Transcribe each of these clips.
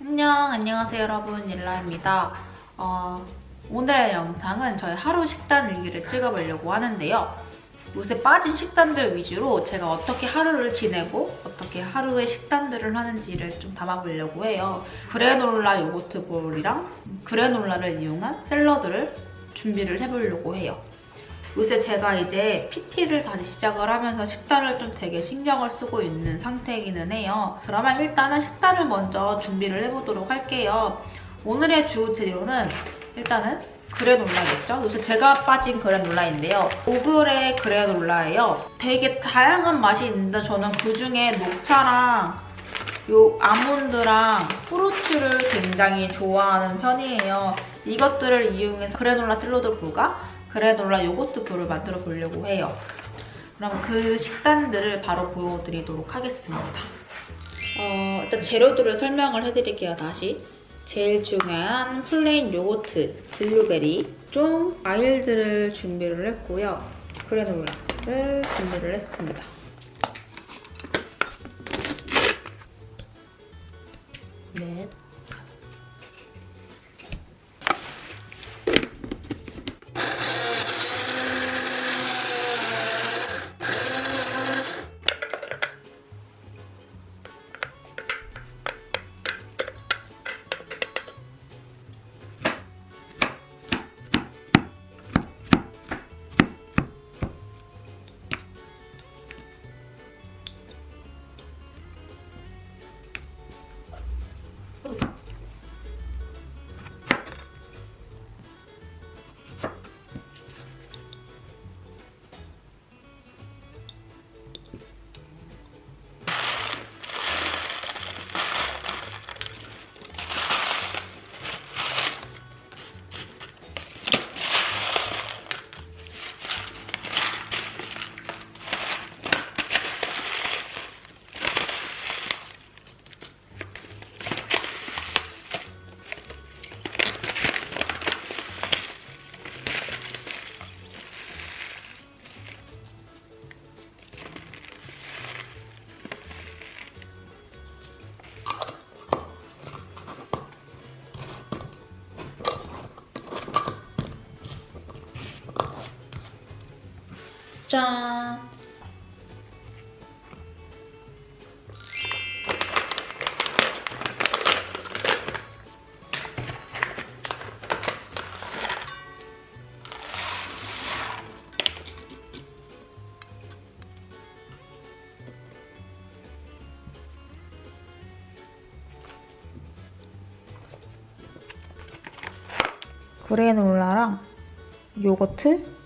안녕, 안녕하세요 여러분, 일라입니다. 어, 오늘의 영상은 저희 하루 식단 일기를 찍어보려고 하는데요. 요새 빠진 식단들 위주로 제가 어떻게 하루를 지내고 어떻게 하루의 식단들을 하는지를 좀 담아보려고 해요. 그래놀라 요거트 볼이랑 그래놀라를 이용한 샐러드를 준비를 해보려고 해요. 요새 제가 이제 PT를 다시 시작을 하면서 식단을 좀 되게 신경을 쓰고 있는 상태이기는 해요. 그러면 일단은 식단을 먼저 준비를 해보도록 할게요. 오늘의 주 재료는 일단은 그래놀라겠죠? 요새 제가 빠진 그래놀라인데요. 5그레 그래놀라예요. 되게 다양한 맛이 있는데 저는 그중에 녹차랑 요 아몬드랑 프루츠를 굉장히 좋아하는 편이에요. 이것들을 이용해서 그래놀라 샐러드 볼과 그래놀라 요거트 볼을 만들어 보려고 해요. 그럼 그 식단들을 바로 보여드리도록 하겠습니다. 어, 일단 재료들을 설명을 해드릴게요, 다시. 제일 중요한 plain yogurt, 블루베리, 좀 과일들을 준비를 했고요. granola를 준비를 했습니다. 넷, 짠! 그래놀라랑 요거트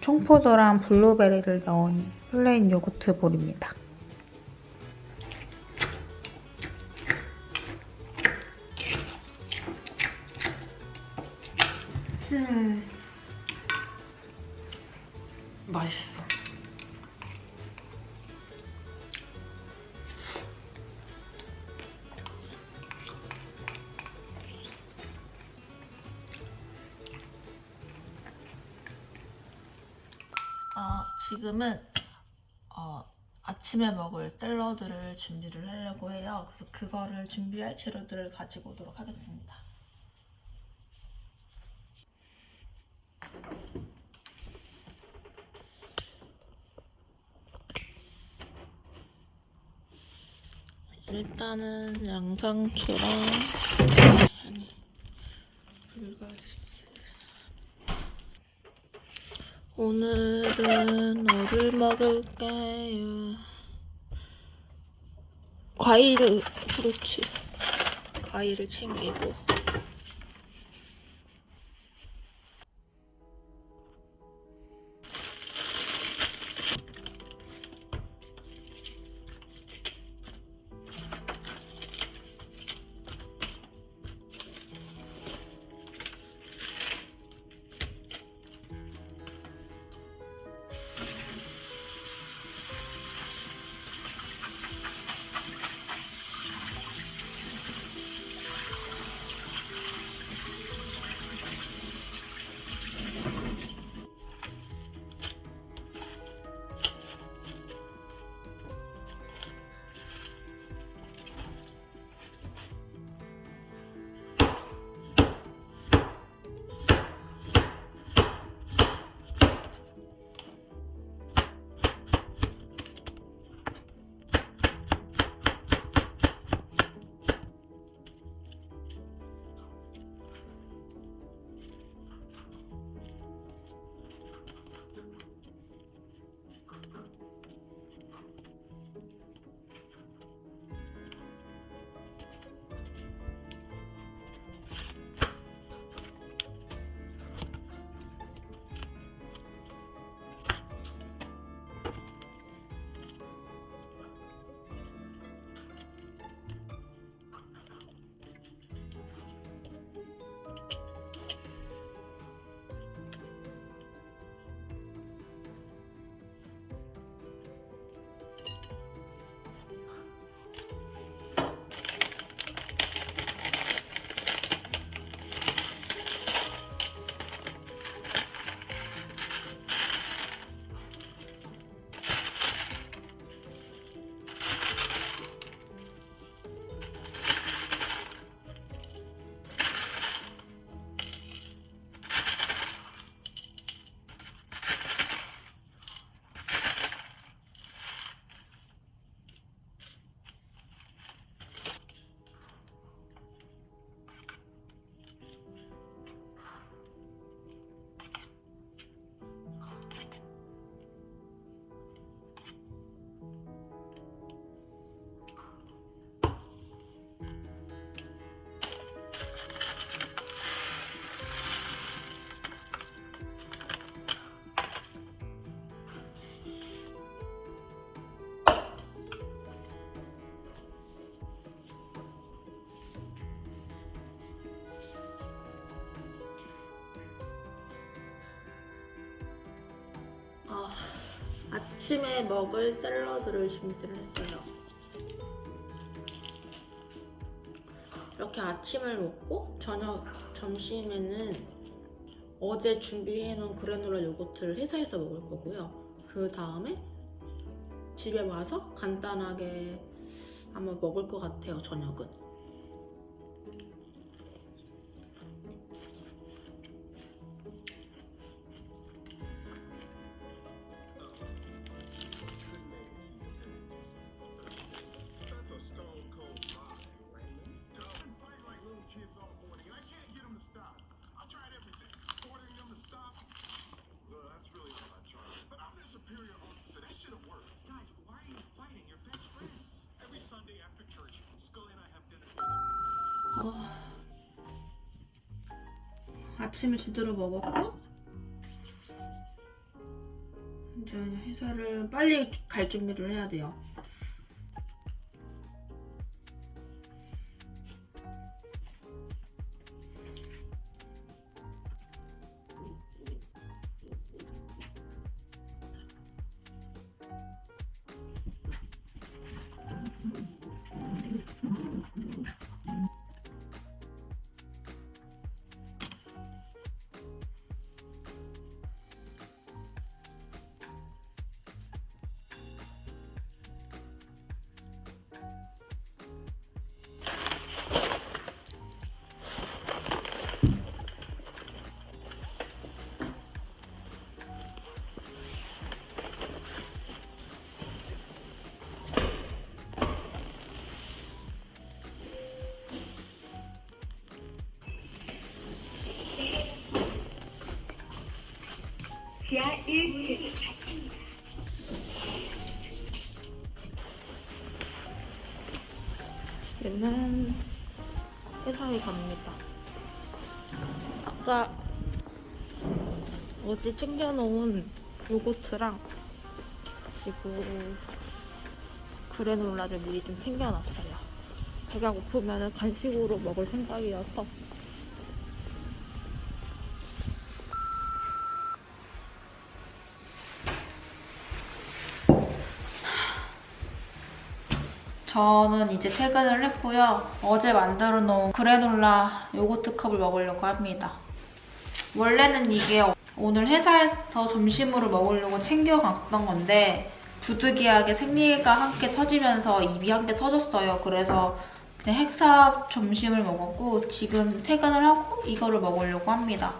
청포도랑 블루베리를 넣은 플레인 요거트 볼입니다. 지금은 어, 아침에 먹을 샐러드를 준비를 하려고 해요. 그래서 그거를 준비할 재료들을 가지고 오도록 하겠습니다. 일단은 양상추랑 아니 불가리 오늘은 뭐를 먹을까요? 과일을 그렇지 과일을 챙기고 아침에 먹을 샐러드를 준비를 했어요. 이렇게 아침을 먹고 저녁 점심에는 어제 준비해놓은 그래놀라 요거트를 회사에서 먹을 거고요. 그 다음에 집에 와서 간단하게 아마 먹을 것 같아요. 저녁은. 어, 아침을 제대로 먹었고 이제 회사를 빨리 갈 준비를 해야 돼요. 갑니다. 아까 어제 챙겨놓은 요거트랑 그리고 그래놀라를 미리 좀 챙겨놨어요. 배가 고프면 간식으로 먹을 생각이어서 저는 이제 퇴근을 했고요. 어제 만들어 놓은 그래놀라 요거트 컵을 먹으려고 합니다. 원래는 이게 오늘 회사에서 점심으로 먹으려고 챙겨갔던 건데 부득이하게 생리가 함께 터지면서 입이 함께 터졌어요. 그래서 그냥 핵사 점심을 먹었고 지금 퇴근을 하고 이거를 먹으려고 합니다.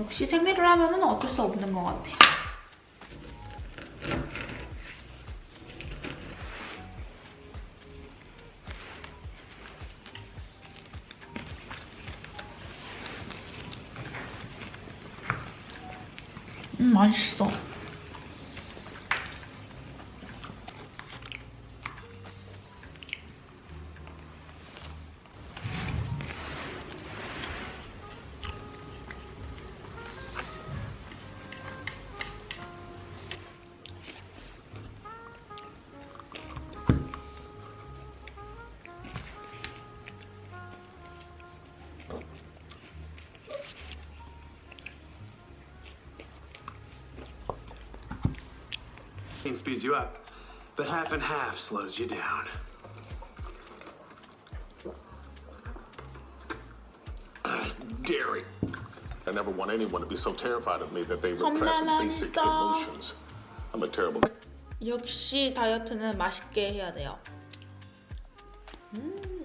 역시 생리를 하면 어쩔 수 없는 것 같아요. 맛있어. speeds you up, but half and half slows you down. Dairy. I never want anyone to be so terrified of me that they repress basic 엄마만 emotions. I'm a terrible. 역시 다이어트는 맛있게 해야 돼요. 음.